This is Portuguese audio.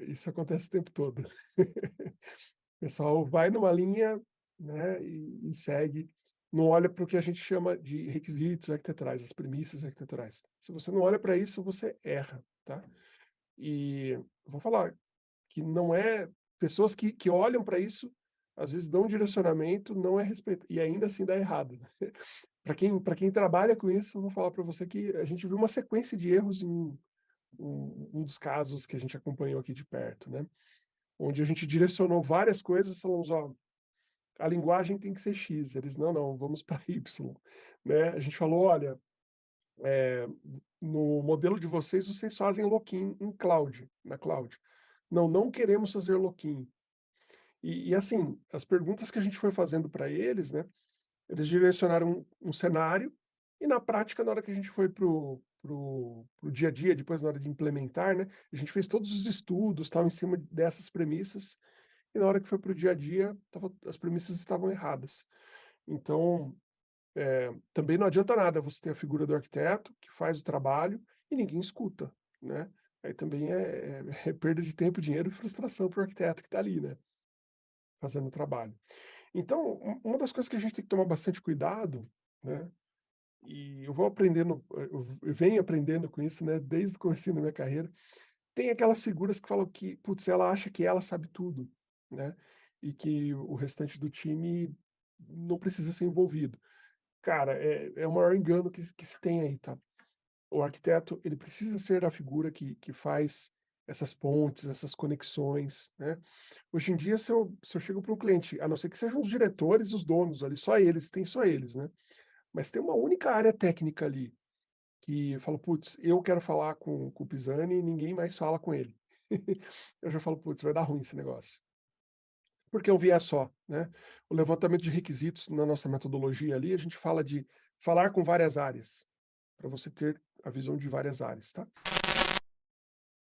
Isso acontece o tempo todo. O pessoal vai numa linha, né, e e segue, não olha para o que a gente chama de requisitos arquiteturais, as premissas arquiteturais. Se você não olha para isso, você erra, tá. E vou falar que não é pessoas que que olham para isso, às vezes dão um direcionamento, não é respeito e ainda assim dá errado. Para quem quem trabalha com isso, vou falar para você que a gente viu uma sequência de erros em um um dos casos que a gente acompanhou aqui de perto, né, onde a gente direcionou várias coisas, falamos: "Ó, a linguagem tem que ser X", eles: "Não, não, vamos para Y", né. A gente falou: "Olha, eh, no modelo de vocês, vocês fazem lock-in em cloud, na cloud". "Não, não queremos fazer lock-in". E e assim, as perguntas que a gente foi fazendo para eles, né, eles direcionaram um um cenário, e na prática, na hora que a gente foi para o para o dia a dia, depois na hora de implementar, né, a gente fez todos os estudos, tal, em cima dessas premissas, e na hora que foi para o dia a dia, estava as premissas estavam erradas. Então, eh, também não adianta nada você ter a figura do arquiteto, que faz o trabalho, e ninguém escuta, né. Aí também é é é perda de tempo, dinheiro e frustração para o arquiteto que está ali, né, fazendo o trabalho. Então, um uma das coisas que a gente tem que tomar bastante cuidado, né, e eu vou aprendendo, eu eu venho aprendendo com isso, né, desde o comecinho da minha carreira, tem aquelas figuras que falam que, putz, ela acha que ela sabe tudo, né, e que o restante do time não precisa ser envolvido. Cara, é é o maior engano que que se tem aí, tá. O arquiteto, ele precisa ser a figura que que faz essas pontes, essas conexões, né. Hoje em dia, se eu se eu chego para um cliente, a não ser que sejam os diretores, os donos ali, só eles, tem só eles, né. Mas tem uma única área técnica ali, que eu falo: "Putz, eu quero falar com com o Pisani e ninguém mais fala com ele". Eu já falo: "Putz, vai dar ruim esse negócio". Porque é um viés só, né. O levantamento de requisitos na nossa metodologia ali, a gente fala de falar com várias áreas, para você ter a visão de várias áreas, tá.